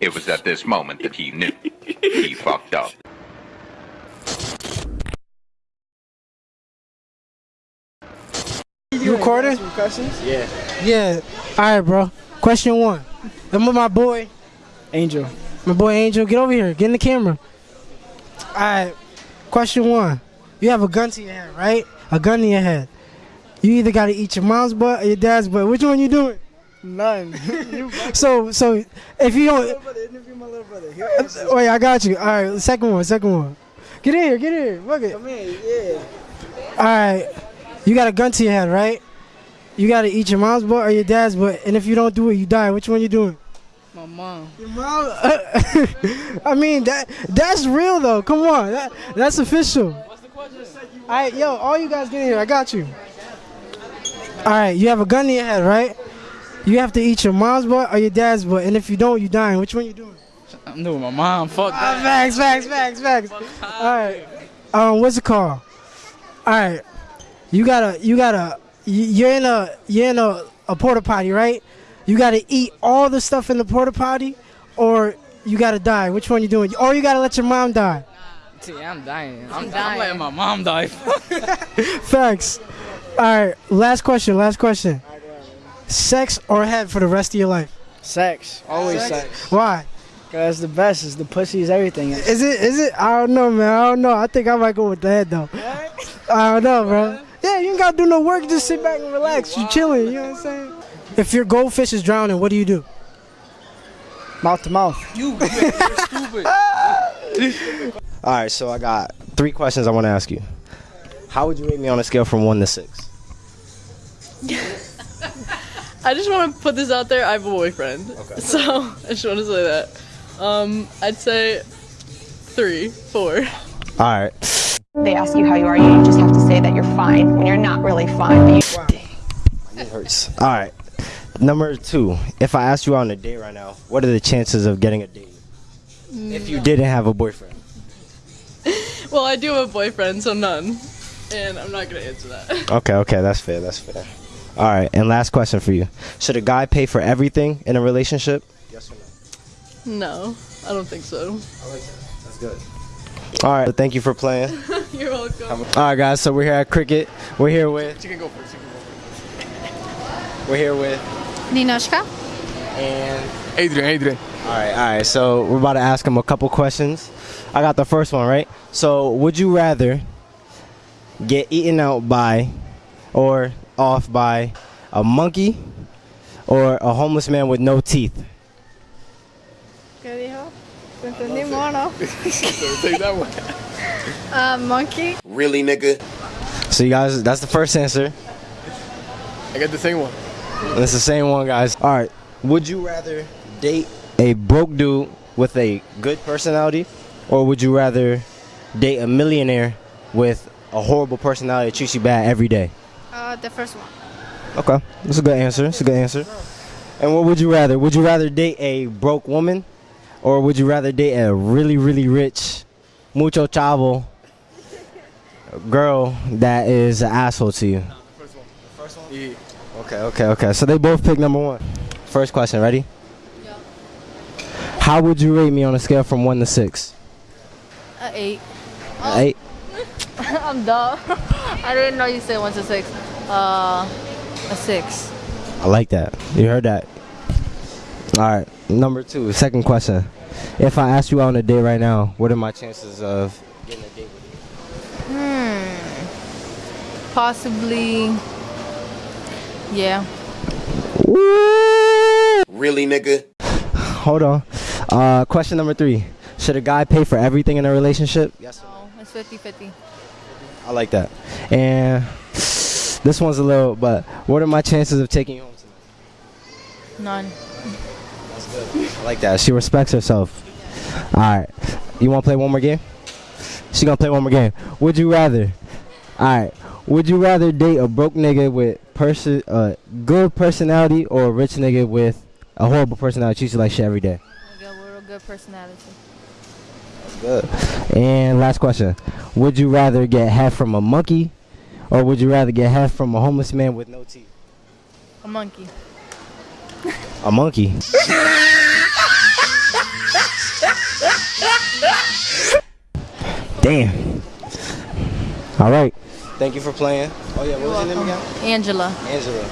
It was at this moment that he knew he fucked up. You recording? Some questions? Yeah. Yeah. All right, bro. Question one. I'm with my boy, Angel. my boy Angel. Get over here. Get in the camera. All right. Question one. You have a gun to your head, right? A gun to your head. You either got to eat your mom's butt or your dad's butt. Which one you doing? None. you So, so if you don't, interview my little brother. Here, uh, wait, I got you. All right. Second one, second one. Get in here. Get in here. Look it. Come in, yeah. All right. You got a gun to your head, right? You got to eat your mom's butt or your dad's butt. And if you don't do it, you die. Which one you doing? My mom. Your mom. I mean that that's real though. Come on, that that's official. What's the question? All right, yo, all you guys get in here. I got you. All right, you have a gun in your head, right? You have to eat your mom's butt or your dad's butt, and if you don't, you dying. Which one you doing? I'm doing my mom. Fuck Ah, facts, facts, facts, facts. All right. Um, what's it called? All right. You gotta, you gotta, you- you're in a, you're in a, a porta potty, right? You gotta eat all the stuff in the porta potty, or you gotta die. Which one you doing? Or you gotta let your mom die. See, I'm dying. I'm, dying. I'm letting my mom die. Facts. All right. Last question. Last question. Sex or head for the rest of your life? sex. Always sex. Why? Cause the best is the pussy is everything. Is it? Is it? I don't know, man. I don't know. I think I might go with the head though. I don't know, bro. Yeah, you ain't gotta do no work. Just sit back and relax. You're chilling. You know what I'm saying? If your goldfish is drowning, what do you do? Mouth to mouth. You, you're stupid. All right, so I got three questions I want to ask you. How would you rate me on a scale from one to six? I just want to put this out there. I have a boyfriend. So I just want to say that. Um, I'd say three, four. All right. They ask you how you are, you just have to say that you're fine when you're not really fine. But you, It hurts. All right. Number two. If I asked you out on a date right now, what are the chances of getting a date? If you didn't have a boyfriend. Well, I do have a boyfriend, so none. And I'm not gonna answer that. Okay, okay, that's fair. That's fair. All right, and last question for you: Should a guy pay for everything in a relationship? Yes or no? No, I don't think so. That's good. All right, thank you for playing. You're welcome. All right, guys. So we're here at cricket. We're here with. You can go first. You can go first. We're here with. Ninoshka? And. Adrian, Adrian. All right, all right. So we're about to ask him a couple questions. I got the first one right. So, would you rather get eaten out by, or off by, a monkey, or a homeless man with no teeth? ¿Qué dijo? Te entendí mono. Take that one. Uh, monkey? Really, nigga? So, you guys, that's the first answer. I got the same one. And it's the same one, guys. All right. Would you rather date a broke dude with a good personality, or would you rather date a millionaire with a horrible personality that treats you bad every day? Uh, the first one. Okay, that's a good answer. That's a good answer. And what would you rather? Would you rather date a broke woman, or would you rather date a really, really rich, mucho chavo girl that is an asshole to you? First one. First one. Yeah. Okay, okay, okay. So they both pick number one. First question, ready? Yeah. How would you rate me on a scale from one to six? Uh, eight. A Eight. I'm dumb. I didn't know you said one to six. Uh, a six. I like that. You heard that. All right. Number two. Second question. If I asked you out on a date right now, what are my chances of getting a date with you? Hmm. Possibly. Yeah. Really, nigga? Hold on. Uh, question number three. Should a guy pay for everything in a relationship? Yes. or No, it's 50 50. I like that. And this one's a little, but what are my chances of taking you home tonight? None. That's good. I like that. She respects herself. All right. You want to play one more game? She gonna play one more game. Would you rather? All right. Would you rather date a broke nigga with person, uh, good personality, or a rich nigga with a horrible personality, treats you like shit every day? I got a real good personality. That's Good. And last question: Would you rather get head from a monkey, Or would you rather get half from a homeless man with no teeth? A monkey. A monkey. Damn. All right. Thank you for playing. Oh yeah, what was your name again? Angela. Angela.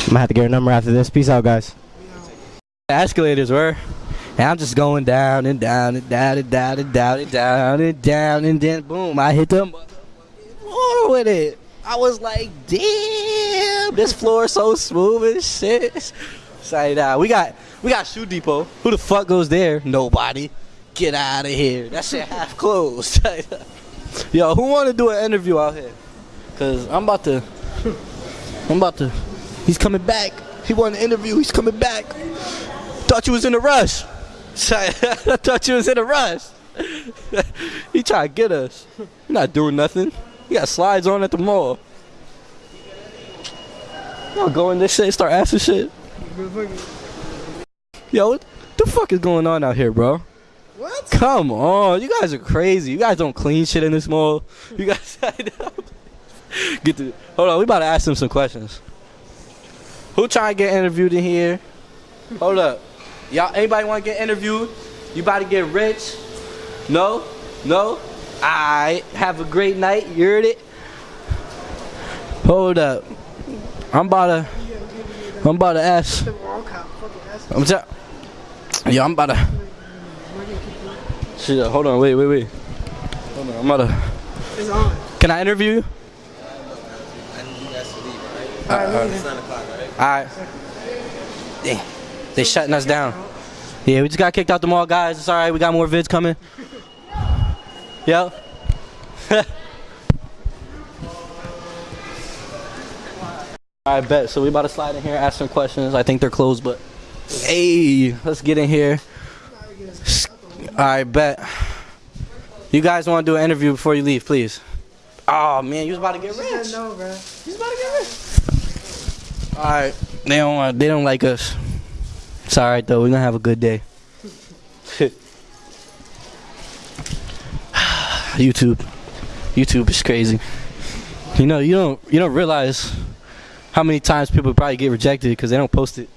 I'm gonna have to get her number after this. Peace out, guys. Escalators were. And I'm just going down and down and down and down and down and down and down and then boom, I hit the floor with it. I was like, damn, this floor is so smooth and shit. Say that we got we got shoe depot. Who the fuck goes there? Nobody. Get out of here. That shit half closed. Yo, who want to do an interview out here? Cause I'm about to. I'm about to. He's coming back. He wanted an interview. He's coming back. Thought you was in a rush. I thought you was in a rush. he trying to get us. You're not doing nothing. You got slides on at the mall. Y'all go in this shit, start asking shit. Yo, what the fuck is going on out here, bro? What? Come on, you guys are crazy. You guys don't clean shit in this mall. You guys get the. Hold on, we about to ask them some questions. Who trying to get interviewed in here? Hold up, y'all. Anybody want to get interviewed? You about to get rich? No, no. I have a great night. You heard it. Hold up, I'm about to. I'm about to ask. I'm yeah, I'm about to. Shit, uh, hold on, wait, wait, wait. Hold on, I'm about to. It's on. Can I interview you? Alright. Damn. They shutting us down. Yeah, we just got kicked out the mall, guys. It's alright, we got more vids coming. Yo. I bet. So we about to slide in here, ask some questions. I think they're closed, but hey, let's get in here. I bet. You guys want to do an interview before you leave, please? Oh man, you was about to get rich. No, bro. You was about to get rich. All right, they don't want, they don't like us. It's all right though. We're gonna have a good day. YouTube, YouTube is crazy. You know, you don't you don't realize how many times people probably get rejected because they don't post it.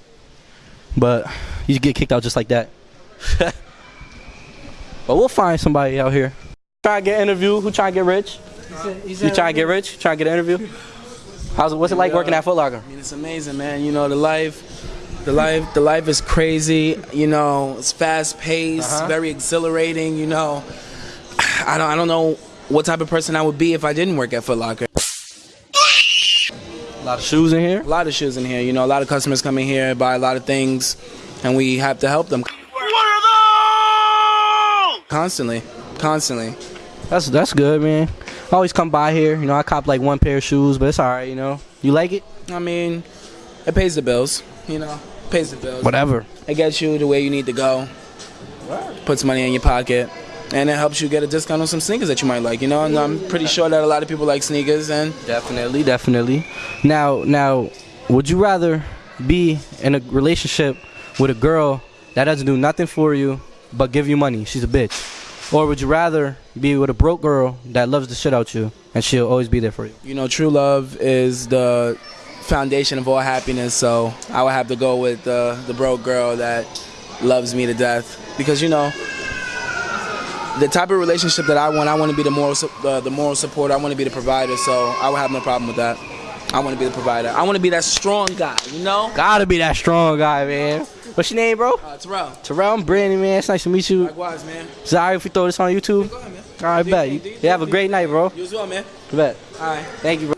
But you get kicked out just like that. but we'll find somebody out here. Try to get interview. Who trying to get rich? You trying to get rich? Trying to get an interview? How's it? What's it like working at Foot Locker? I mean, it's amazing, man. You know, the life, the life, the life is crazy. You know, it's fast paced, Uh-huh. very exhilarating. You know, I don't, I don't know what type of person I would be if I didn't work at Foot Locker. A lot of shoes in here. A lot of shoes in here. You know, a lot of customers come in here buy a lot of things, and we have to help them. Constantly, constantly. That's that's good, man. I always come by here. You know, I cop like one pair of shoes, but it's all right. You know, you like it? I mean, it pays the bills. You know, pays the bills. Whatever. It gets you the way you need to go. Puts money in your pocket. And it helps you get a discount on some sneakers that you might like, you know. And I'm pretty sure that a lot of people like sneakers. And Definitely, definitely. Now, now, would you rather be in a relationship with a girl that doesn't do nothing for you but give you money? She's a bitch. Or would you rather be with a broke girl that loves the shit out you and she'll always be there for you? you know, true love is the foundation of all happiness. So I would have to go with the the broke girl that loves me to death because you know. The type of relationship that I want, I want to be the moral, uh, the moral support. I want to be the provider, so I would have no problem with that. I want to be the provider. I want to be that strong guy, you know. Gotta be that strong guy, man. What's your name, bro? Uh, Terrell. Terrell, I'm Brandon, man. It's nice to meet you. Likewise, man. Alright if we throw this on YouTube? Go ahead, man. All right, Do bet. You, you have a great night, bro. You as well, man. Bet. All right. Thank you, bro.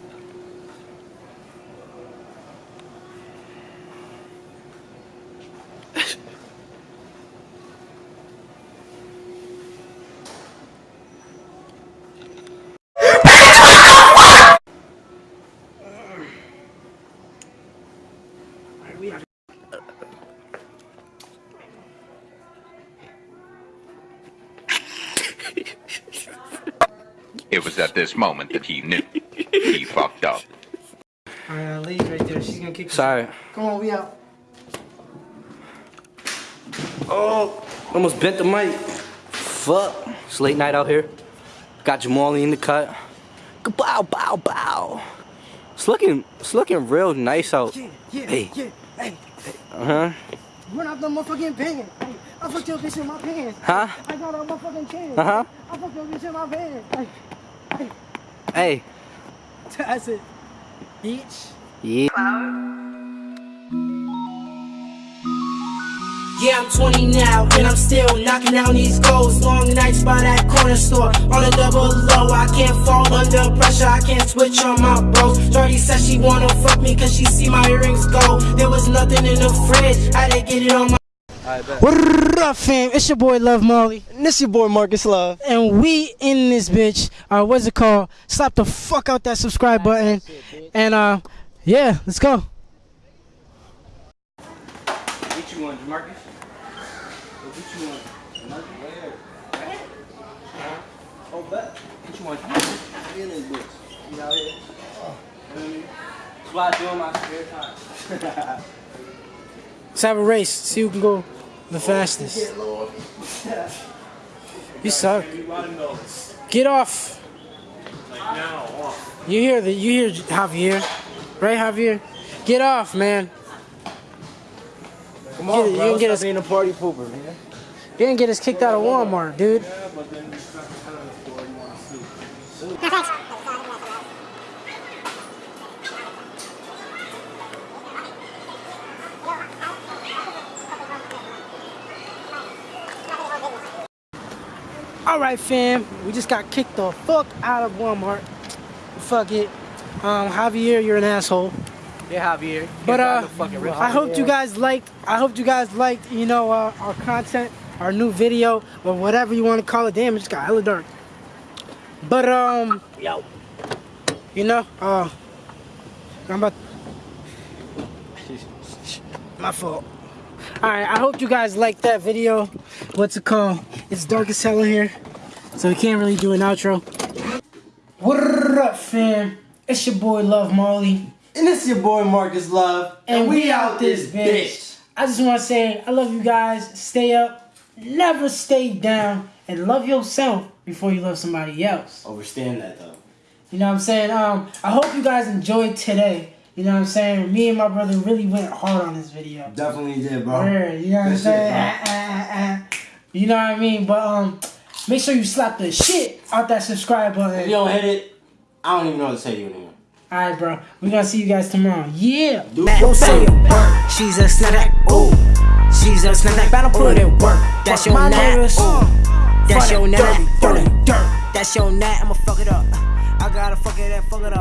It was at this moment that he knew. He fucked up. Alright, uh, lady right there. She's gonna kick Sorry. out. Come on, we out. Oh, almost bent the mic. Fuck. It's late night out here. Got Jamali in the cut. Bow, bow, bow. It's looking, it's looking real nice out. Yeah, yeah, Hey. yeah. Hey, Uh huh. run out the motherfucking pants. Hey, I fucked your bitch in my pants. Huh? I got a motherfucking chance. Uh huh. I fucked your bitch in my pants. Hey, hey. Hey. That's it. Bitch. Yeah. Yeah, I'm 20 now, and I'm still knocking down these goals. Long nights by that corner store, on a double low. I can't fall under pressure, I can't switch on my bros. Shorty said she wanna fuck me cause she see my earrings go. There was nothing in the fridge, I didn't get it on my. What up, fam? It's your boy Love Molly. And this your boy Marcus Love. And we in this bitch. Uh, what's it called? Slap the fuck out that subscribe button. And uh, yeah, let's go. What you want, Marcus? What you want? Marcus? Where? Oh, bet. What you want? In this bitch. You out here? Oh. That's what I do in my spare time. Let's have a race. See who can go the fastest. You suck. Get off. You hear the you hear Javier, right Javier? Get off, man. Come on, you bro. can get us- being a party pooper, man. You didn't get us kicked out of Walmart, dude. All right, fam. We just got kicked the fuck out of Walmart. Fuck it. Um, Javier, you're an asshole. Yeah, Javier. But uh. I hope you guys liked. I hope you guys liked. You know, uh, our content, our new video, or whatever you want to call it. Damn, it just got hella dark. But um, yo, you know, uh, I'm about. My fault. All right, I hope you guys liked that video. What's it called? It's dark as hell in here, so we can't really do an outro. What up, fam? It's your boy Love Molly. And it's your boy Marcus Love. And we out this bitch. I just want to say I love you guys. Stay up, never stay down, and love yourself before you love somebody else. Overstand that though. You know what I'm saying? Um, I hope you guys enjoyed today. You know what I'm saying? Me and my brother really went hard on this video. Definitely did, bro. Word, you know what I'm saying? bro. Ah, ah, ah, ah. You know what I mean? But um, make sure you slap the shit out that subscribe button. If you don't hit it, I don't even know what to say to you anymore. Alright, bro. We're gonna see you guys tomorrow. Yeah. Don't say a word. She's a snap. Ooh. She's a snap. Better put in work. That's your My nat. That's your the nat. dirty, for the dirt. That's your nat. I'ma fuck it up. I gotta fuck it and fuck it up.